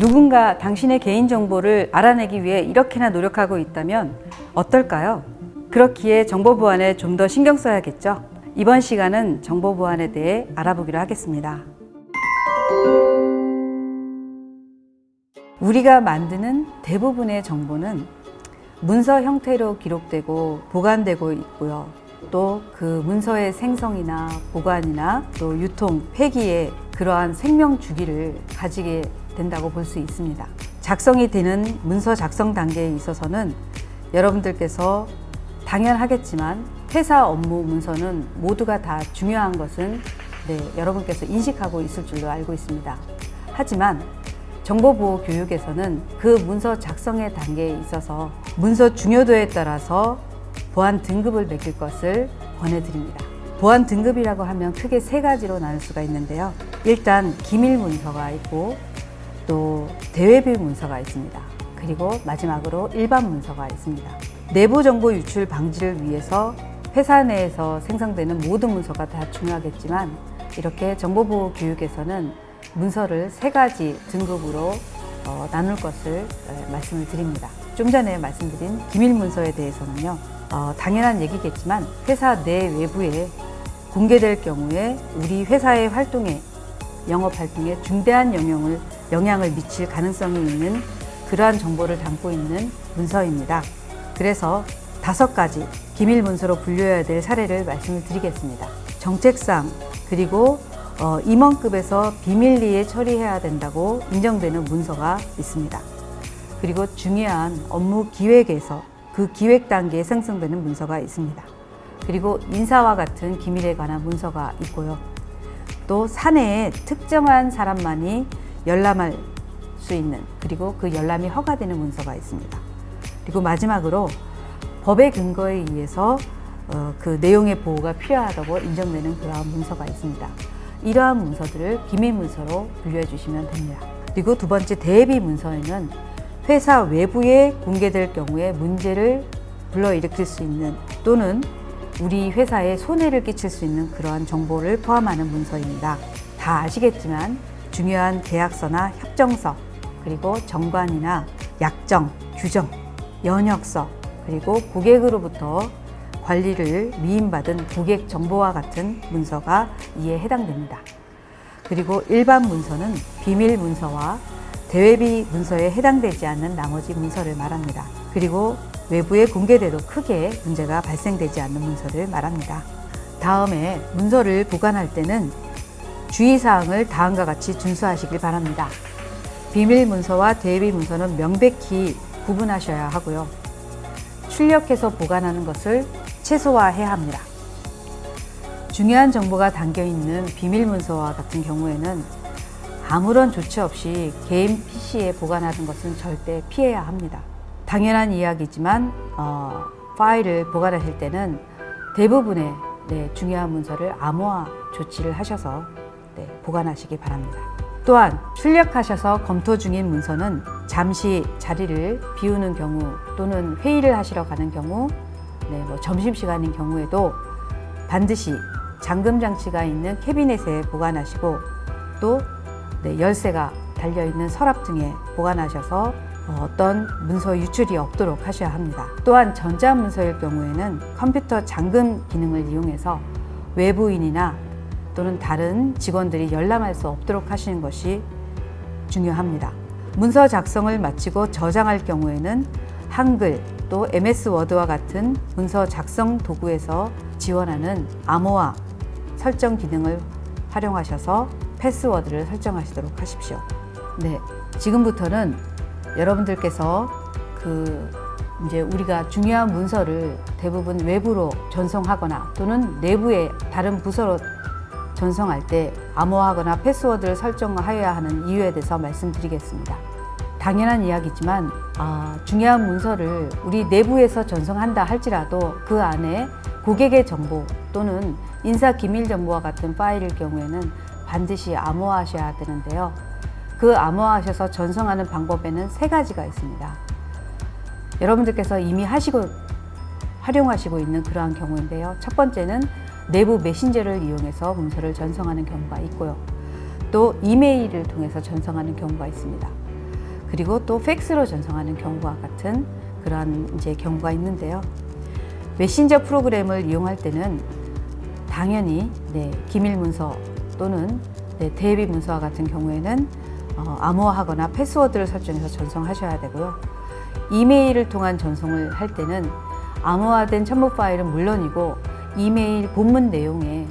누군가 당신의 개인정보를 알아내기 위해 이렇게나 노력하고 있다면 어떨까요? 그렇기에 정보 보안에 좀 더 신경 써야겠죠? 이번 시간은 정보 보안에 대해 알아보기로 하겠습니다. 우리가 만드는 대부분의 정보는 문서 형태로 기록되고 보관되고 있고요. 또 그 문서의 생성이나 보관이나 또 유통, 폐기에 그러한 생명 주기를 가지게 된다고 볼 수 있습니다. 작성이 되는 문서 작성 단계에 있어서는 여러분들께서 당연하겠지만 회사 업무 문서는 모두가 다 중요한 것은 네, 여러분께서 인식하고 있을 줄로 알고 있습니다. 하지만 정보보호 교육에서는 그 문서 작성의 단계에 있어서 문서 중요도에 따라서 보안 등급을 매길 것을 권해드립니다. 보안 등급이라고 하면 크게 세 가지로 나눌 수가 있는데요. 일단 기밀 문서가 있고 또 대외비 문서가 있습니다. 그리고 마지막으로 일반 문서가 있습니다. 내부 정보 유출 방지를 위해서 회사 내에서 생성되는 모든 문서가 다 중요하겠지만 이렇게 정보보호 교육에서는 문서를 세 가지 등급으로 어, 나눌 것을 에, 말씀을 드립니다. 좀 전에 말씀드린 기밀 문서에 대해서는요, 어, 당연한 얘기겠지만 회사 내 외부에 공개될 경우에 우리 회사의 활동에 영업 활동에 중대한 영향을 영향을 미칠 가능성이 있는 그러한 정보를 담고 있는 문서입니다. 그래서 다섯 가지 기밀 문서로 분류해야 될 사례를 말씀을 드리겠습니다. 정책상 그리고 어, 임원급에서 비밀리에 처리해야 된다고 인정되는 문서가 있습니다. 그리고 중요한 업무 기획에서 그 기획 단계에 생성되는 문서가 있습니다. 그리고 인사와 같은 기밀에 관한 문서가 있고요. 또 사내에 특정한 사람만이 열람할 수 있는 그리고 그 열람이 허가되는 문서가 있습니다. 그리고 마지막으로 법의 근거에 의해서 어, 그 내용의 보호가 필요하다고 인정되는 그러한 문서가 있습니다. 이러한 문서들을 기밀 문서로 분류해 주시면 됩니다. 그리고 두 번째 대비 문서에는 회사 외부에 공개될 경우에 문제를 불러일으킬 수 있는 또는 우리 회사에 손해를 끼칠 수 있는 그러한 정보를 포함하는 문서입니다. 다 아시겠지만 중요한 계약서나 협정서 그리고 정관이나 약정, 규정, 연역서 그리고 고객으로부터 관리를 미임받은 고객 정보와 같은 문서가 이에 해당됩니다. 그리고 일반 문서는 비밀 문서와 대외비 문서에 해당되지 않는 나머지 문서를 말합니다. 그리고 외부에 공개돼도 크게 문제가 발생되지 않는 문서를 말합니다. 다음에 문서를 보관할 때는 주의사항을 다음과 같이 준수하시길 바랍니다. 비밀 문서와 대외비 문서는 명백히 구분하셔야 하고요. 출력해서 보관하는 것을 최소화해야 합니다. 중요한 정보가 담겨 있는 비밀 문서와 같은 경우에는 아무런 조치 없이 개인 PC에 보관하는 것은 절대 피해야 합니다. 당연한 이야기지만 어, 파일을 보관하실 때는 대부분의 네, 중요한 문서를 암호화 조치를 하셔서 네, 보관하시기 바랍니다. 또한 출력하셔서 검토 중인 문서는 잠시 자리를 비우는 경우 또는 회의를 하시러 가는 경우 네, 뭐 점심시간인 경우에도 반드시 잠금 장치가 있는 캐비넷에 보관하시고 또 네, 열쇠가 달려있는 서랍 등에 보관하셔서 어떤 문서 유출이 없도록 하셔야 합니다. 또한 전자문서일 경우에는 컴퓨터 잠금 기능을 이용해서 외부인이나 또는 다른 직원들이 열람할 수 없도록 하시는 것이 중요합니다. 문서 작성을 마치고 저장할 경우에는 한글 또 MS 워드와 같은 문서 작성 도구에서 지원하는 암호화 설정 기능을 활용하셔서 패스워드를 설정하시도록 하십시오. 네, 지금부터는 여러분들께서 그 이제 우리가 중요한 문서를 대부분 외부로 전송하거나 또는 내부의 다른 부서로 전송할 때 암호화하거나 패스워드를 설정하여야 하는 이유에 대해서 말씀드리겠습니다. 당연한 이야기지만 어, 중요한 문서를 우리 내부에서 전송한다 할지라도 그 안에 고객의 정보 또는 인사 기밀 정보와 같은 파일일 경우에는 반드시 암호화하셔야 되는데요. 그 암호화하셔서 전송하는 방법에는 세 가지가 있습니다. 여러분들께서 이미 하시고 활용하시고 있는 그러한 경우인데요. 첫 번째는 내부 메신저를 이용해서 문서를 전송하는 경우가 있고요. 또 이메일을 통해서 전송하는 경우가 있습니다. 그리고 또 팩스로 전송하는 경우와 같은 그러한 이제 경우가 있는데요. 메신저 프로그램을 이용할 때는 당연히 네, 기밀 문서 또는 네, 대비 문서와 같은 경우에는 어, 암호화하거나 패스워드를 설정해서 전송하셔야 되고요. 이메일을 통한 전송을 할 때는 암호화된 첨부 파일은 물론이고 이메일 본문 내용에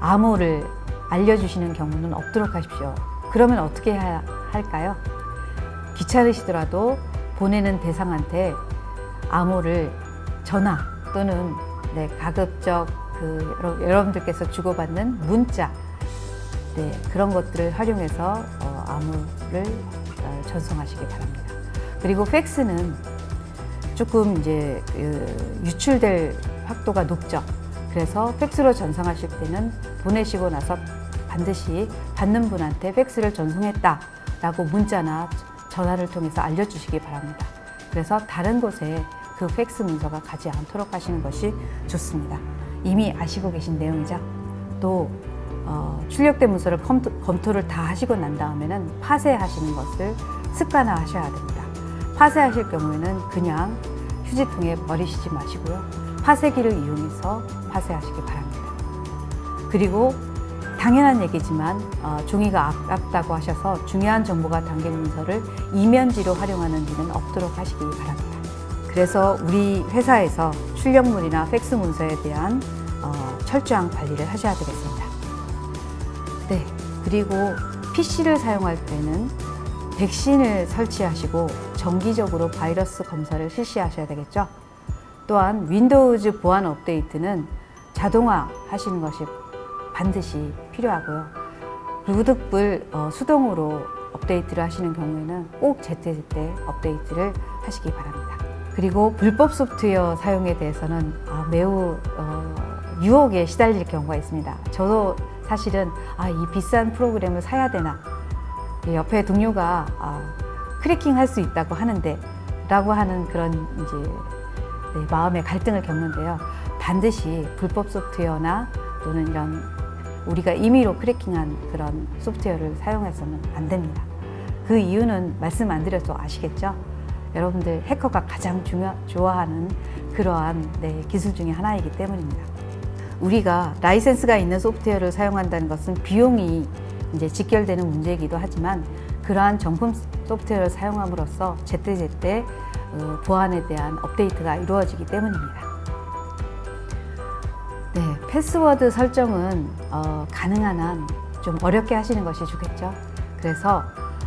암호를 알려주시는 경우는 없도록 하십시오. 그러면 어떻게 해야 할까요? 귀찮으시더라도 보내는 대상한테 암호를 전화 또는 네, 가급적 그 여러- 여러분들께서 주고받는 문자 네, 그런 것들을 활용해서 어, 암호를 어, 전송하시기 바랍니다. 그리고 팩스는 조금 이제 그 유출될 확도가 높죠. 그래서 팩스로 전송하실 때는 보내시고 나서 반드시 받는 분한테 팩스를 전송했다 라고 문자나 전화를 통해서 알려주시기 바랍니다. 그래서 다른 곳에 그 팩스 문서가 가지 않도록 하시는 것이 좋습니다. 이미 아시고 계신 내용이죠. 또 어, 출력된 문서를 검토, 검토를 다 하시고 난 다음에는 파쇄하시는 것을 습관화 하셔야 됩니다. 파쇄하실 경우에는 그냥 휴지통에 버리시지 마시고요. 파쇄기를 이용해서 파쇄하시기 바랍니다. 그리고 당연한 얘기지만 어, 종이가 아깝다고 하셔서 중요한 정보가 담긴 문서를 이면지로 활용하는 일은 없도록 하시기 바랍니다. 그래서 우리 회사에서 출력물이나 팩스 문서에 대한 어, 철저한 관리를 하셔야 되겠습니다. 네, 그리고 PC를 사용할 때는 백신을 설치하시고 정기적으로 바이러스 검사를 실시하셔야 되겠죠. 또한 윈도우즈 보안 업데이트는 자동화 하시는 것이 반드시 필요하고요. 루드불 어, 수동으로 업데이트를 하시는 경우에는 꼭 제때제때 업데이트를 하시기 바랍니다. 그리고 불법 소프트웨어 사용에 대해서는 아, 매우 어, 유혹에 시달릴 경우가 있습니다. 저도 사실은 아, 이 비싼 프로그램을 사야 되나 옆에 동료가 아, 크래킹 할 수 있다고 하는데 라고 하는 그런 이제 네, 마음의 갈등을 겪는데요. 반드시 불법 소프트웨어나 또는 이런 우리가 임의로 크래킹한 그런 소프트웨어를 사용해서는 안 됩니다. 그 이유는 말씀 안 드려도 아시겠죠? 여러분들 해커가 가장 중요, 좋아하는 그러한 네, 기술 중에 하나이기 때문입니다. 우리가 라이센스가 있는 소프트웨어를 사용한다는 것은 비용이 이제 직결되는 문제이기도 하지만 그러한 정품 소프트웨어를 사용함으로써 제때제때 어, 보안에 대한 업데이트가 이루어지기 때문입니다. 네, 패스워드 설정은 어, 가능한 한 좀 어렵게 하시는 것이 좋겠죠. 그래서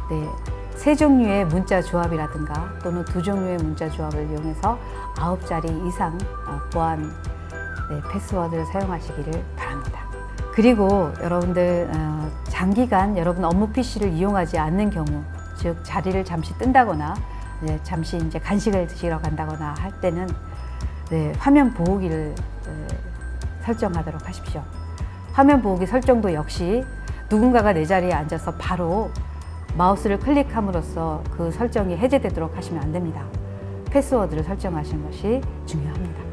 네, 세 종류의 문자 조합이라든가 또는 두 종류의 문자 조합을 이용해서 아홉 자리 이상 어, 보안 네, 패스워드를 사용하시기를 바랍니다. 그리고 여러분들 어, 장기간 여러분 업무 PC를 이용하지 않는 경우, 즉 자리를 잠시 뜬다거나 네, 잠시 이제 간식을 드시러 간다거나 할 때는 네, 화면 보호기를 에, 설정하도록 하십시오. 화면 보호기 설정도 역시 누군가가 내 자리에 앉아서 바로 마우스를 클릭함으로써 그 설정이 해제되도록 하시면 안 됩니다. 패스워드를 설정하시는 것이 중요합니다.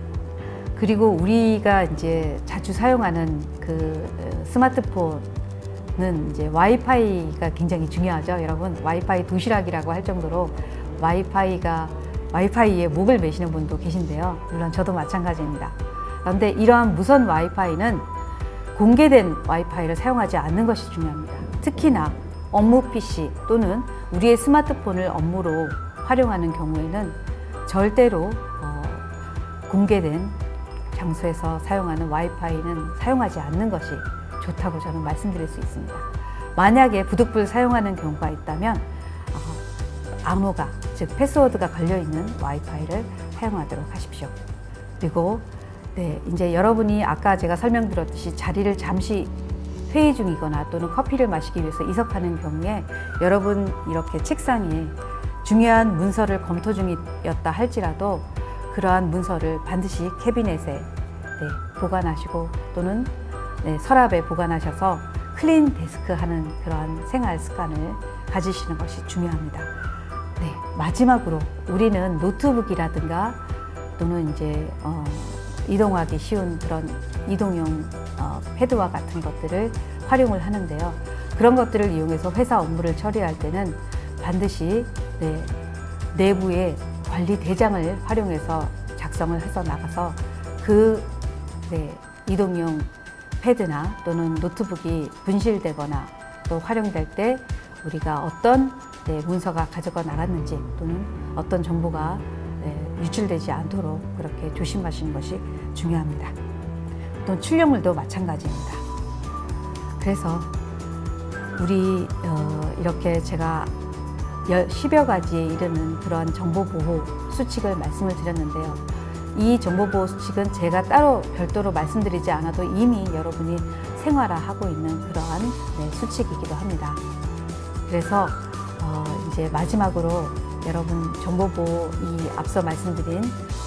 그리고 우리가 이제 자주 사용하는 그 어, 스마트폰은 이제 와이파이가 굉장히 중요하죠. 여러분, 와이파이 도시락이라고 할 정도로 와이파이가 와이파이에 목을 매시는 분도 계신데요. 물론 저도 마찬가지입니다. 그런데 이러한 무선 와이파이는 공개된 와이파이를 사용하지 않는 것이 중요합니다. 특히나 업무 PC 또는 우리의 스마트폰을 업무로 활용하는 경우에는 절대로 어, 공개된 장소에서 사용하는 와이파이는 사용하지 않는 것이 좋다고 저는 말씀드릴 수 있습니다. 만약에 부득불 사용하는 경우가 있다면 어, 암호가 즉 패스워드가 걸려 있는 와이파이를 사용하도록 하십시오. 그리고 네, 이제 여러분이 아까 제가 설명드렸듯이 자리를 잠시 회의 중이거나 또는 커피를 마시기 위해서 이석하는 경우에 여러분 이렇게 책상에 중요한 문서를 검토 중이었다 할지라도 그러한 문서를 반드시 캐비넷에 네, 보관하시고 또는 네, 서랍에 보관하셔서 clean desk 하는 그러한 생활 습관을 가지시는 것이 중요합니다. 네, 마지막으로 우리는 노트북이라든가 또는 이제 어, 이동하기 쉬운 그런 이동용 어, 패드와 같은 것들을 활용을 하는데요. 그런 것들을 이용해서 회사 업무를 처리할 때는 반드시 네, 내부에 관리 대장을 활용해서 작성을 해서 나가서 그 네, 이동용 패드나 또는 노트북이 분실되거나 또 활용될 때 우리가 어떤 네, 문서가 가져가 나갔는지 또는 어떤 정보가 네, 유출되지 않도록 그렇게 조심하시는 것이 중요합니다. 또 출력물도 마찬가지입니다. 그래서 우리 어, 이렇게 제가 10여 가지에 이르는 그런 정보보호 수칙을 말씀을 드렸는데요. 이 정보보호 수칙은 제가 따로 별도로 말씀드리지 않아도 이미 여러분이 생활화하고 있는 그러한 네, 수칙이기도 합니다. 그래서 어, 이제 마지막으로 여러분 정보보호 이 앞서 말씀드린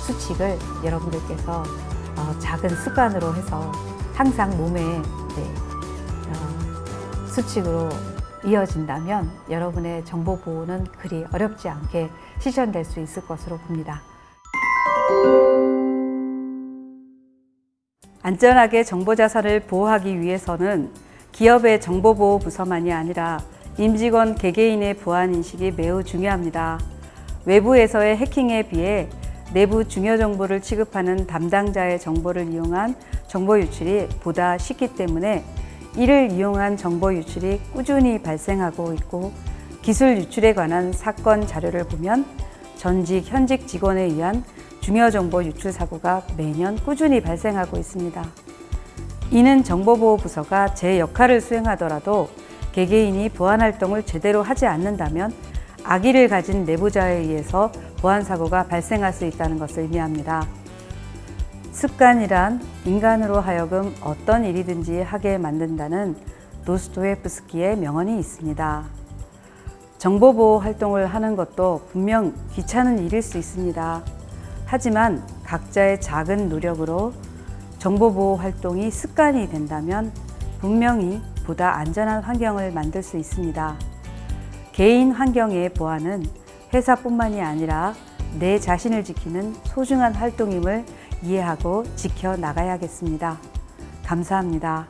수칙을 여러분들께서 어, 작은 습관으로 해서 항상 몸에 네, 어, 수칙으로 이어진다면 여러분의 정보 보호는 그리 어렵지 않게 실현될 수 있을 것으로 봅니다. 안전하게 정보 자산을 보호하기 위해서는 기업의 정보보호 부서만이 아니라 임직원 개개인의 보안 인식이 매우 중요합니다. 외부에서의 해킹에 비해 내부 중요 정보를 취급하는 담당자의 정보를 이용한 정보 유출이 보다 쉽기 때문에 이를 이용한 정보 유출이 꾸준히 발생하고 있고 기술 유출에 관한 사건 자료를 보면 전직, 현직 직원에 의한 중요 정보 유출 사고가 매년 꾸준히 발생하고 있습니다. 이는 정보보호부서가 제 역할을 수행하더라도 개개인이 보안 활동을 제대로 하지 않는다면 악의를 가진 내부자에 의해서 보안 사고가 발생할 수 있다는 것을 의미합니다. 습관이란 인간으로 하여금 어떤 일이든지 하게 만든다는 노스토예프스키의 명언이 있습니다. 정보보호 활동을 하는 것도 분명 귀찮은 일일 수 있습니다. 하지만 각자의 작은 노력으로 정보보호 활동이 습관이 된다면 분명히 보다 안전한 환경을 만들 수 있습니다. 개인 환경의 보안은 회사뿐만이 아니라 내 자신을 지키는 소중한 활동임을 이해하고 지켜 나가야겠습니다. 감사합니다.